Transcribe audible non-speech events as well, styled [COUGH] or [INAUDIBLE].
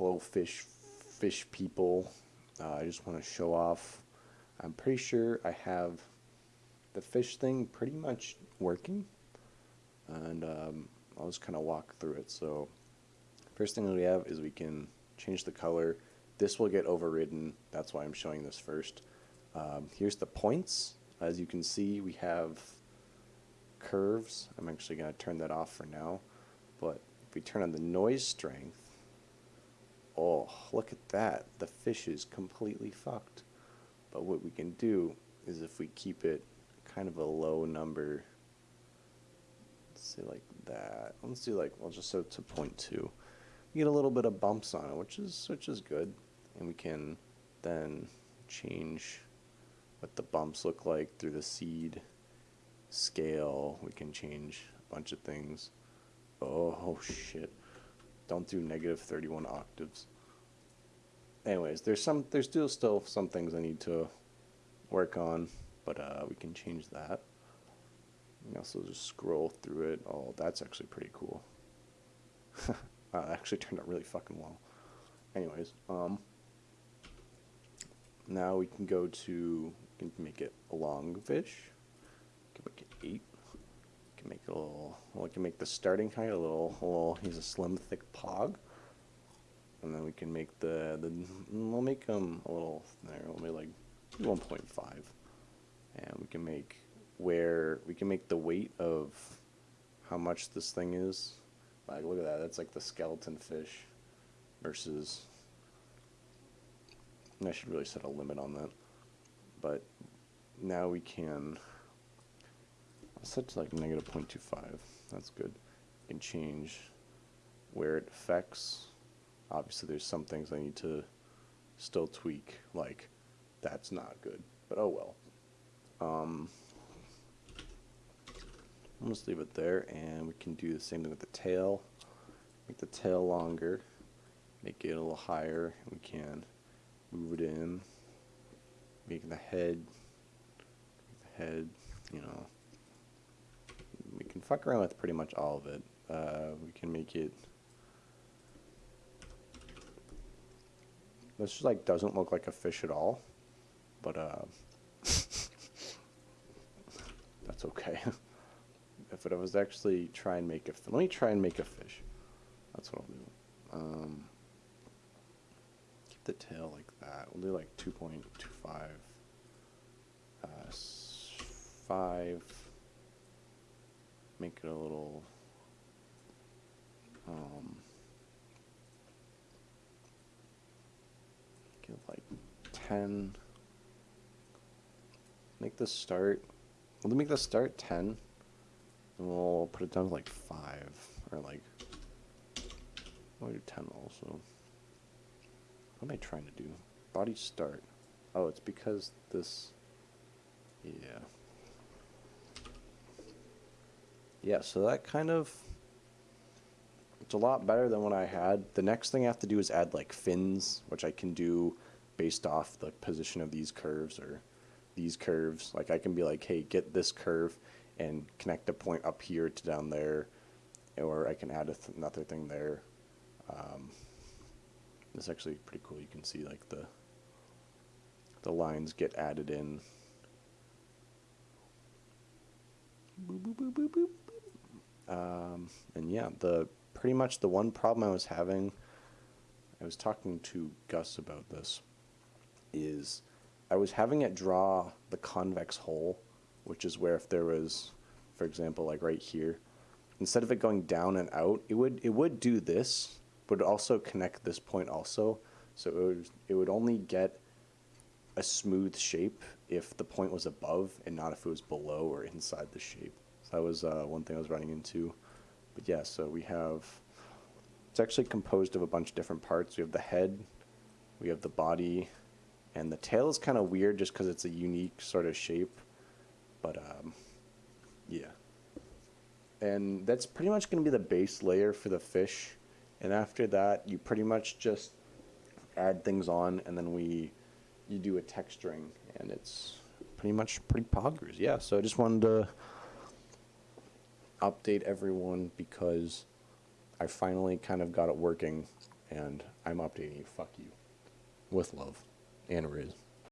hello fish fish people. Uh, I just want to show off. I'm pretty sure I have the fish thing pretty much working, and um, I'll just kind of walk through it. So first thing that we have is we can change the color. This will get overridden. That's why I'm showing this first. Um, here's the points. As you can see, we have curves. I'm actually going to turn that off for now. But if we turn on the noise strength, oh, look at that. The fish is completely fucked. But what we can do is if we keep it kind of a low number, let's say like that. Let's do like, we'll just set to 0.2. We get a little bit of bumps on it, which is, which is good. And we can then change what the bumps look like through the seed scale. We can change a bunch of things. Oh, shit. Don't do negative 31 octaves. Anyways, there's some, there's still still some things I need to work on, but uh, we can change that. You also just scroll through it. Oh, that's actually pretty cool. [LAUGHS] uh, actually turned out really fucking well. Anyways, um, now we can go to, can make it a long fish. Can make it eight. Little, we can make the starting height a little, a little, he's a slim, thick pog. And then we can make the, the we'll make him a little, there, we'll make like 1.5. And we can make where, we can make the weight of how much this thing is. Like, look at that, that's like the skeleton fish versus I should really set a limit on that. But now we can To like negative 0.25. That's good. We can change where it affects. Obviously, there's some things I need to still tweak, like that's not good, but oh well. Um, I'm just leave it there, and we can do the same thing with the tail. Make the tail longer, make it a little higher. We can move it in, make the head, the head, you know, fuck around with pretty much all of it. Uh, we can make it, this just like doesn't look like a fish at all, but uh, [LAUGHS] that's okay. [LAUGHS] if it was actually try and make a, let me try and make a fish. That's what I'll do. Um, the tail like that. We'll do like 2.25, uh, 5, make it a little, um, like 10, make the start, we'll make the start 10, and we'll put it down to like 5, or like, we'll do 10 also. What am I trying to do? Body start. Oh, it's because this... Yeah. Yeah, so that kind of... It's a lot better than what I had. The next thing I have to do is add like fins, which I can do based off the position of these curves or these curves. Like I can be like, hey, get this curve and connect a point up here to down there, or I can add th another thing there. Um, it's actually pretty cool. You can see like the the lines get added in. Boop, boop, boop, um, and yeah, the pretty much the one problem I was having, I was talking to Gus about this, is I was having it draw the convex hull, which is where if there was, for example, like right here, instead of it going down and out, it would it would do this, would also connect this point also. So it would, it would only get a smooth shape if the point was above and not if it was below or inside the shape. That was uh, one thing I was running into. But yeah, so we have, it's actually composed of a bunch of different parts. We have the head, we have the body, and the tail is kind of weird just because it's a unique sort of shape. But um, yeah. And that's pretty much going to be the base layer for the fish. And after that, you pretty much just add things on and then we, you do a texturing and it's pretty much pretty poggers. Yeah, so I just wanted to update everyone because I finally kind of got it working and I'm updating you. Fuck you. With love and Riz.